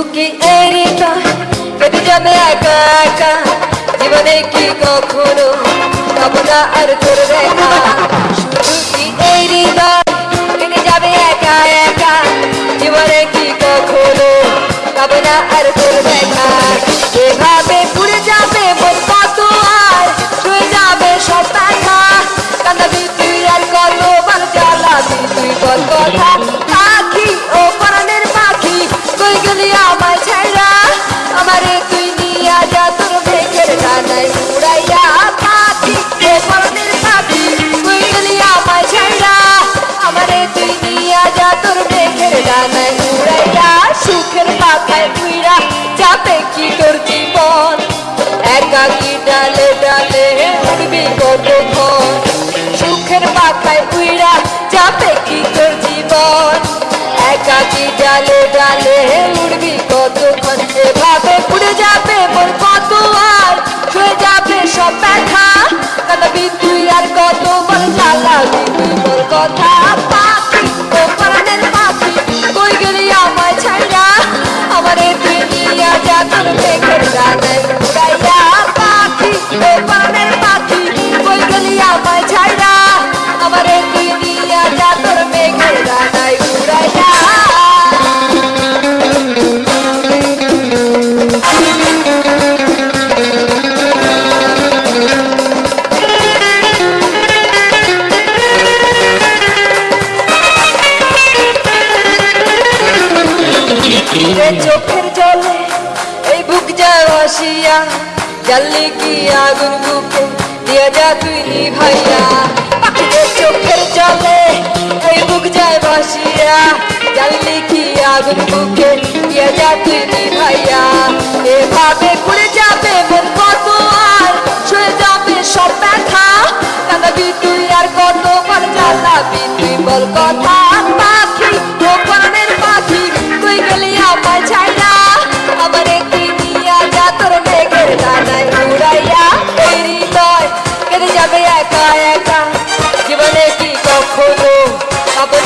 শুধু কি এই হৃদয় কেটে যাবে একা একা জীবনে কি কখনো পাবো না আর তোর দেখা শুধু কি হৃদয় কেটে যাবে একা একা জীবনে কি কখনো পাবো না আর তোর দেখা এভাবে পুড়ে যাবে মন কত আর শুয়ে যাবে সব ব্যথা কান্দাবি তুই আর কত বার জ্বালাবি তুই বল কথা। সুখের পাখায় উইরা যাবে কি তোর জীবন? একাকি ডালে ডালে উড়বি রে চোখের জলে এই বুক যায় ভাসিয়া জ্বাললি কি আগুন বুকে? দিয়া যা তুই নিভাইয়া পাখিরে চোখের জলে এই বুক যায় ভাসিয়া জ্বাললি কি আগুন বুকে? দিয়া যা তুই নিভাইয়া এভাবে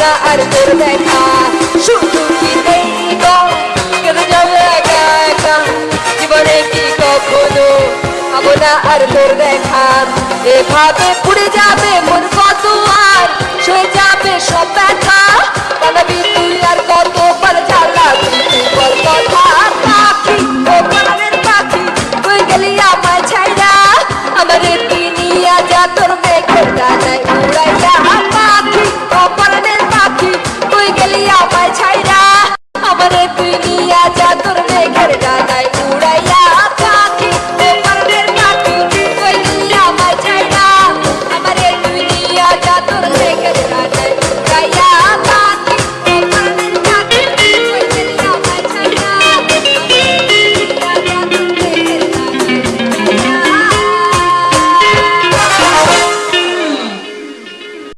না আর তোর দেখা শুধু কি এই কেটে যাবে একা একা জীবনে কি কখনো পাবো না এভাবে পুড়ে যাবে মন আমায় ছাইরা আমারে তুই নিয়া যা তোর মেঘের ডানায়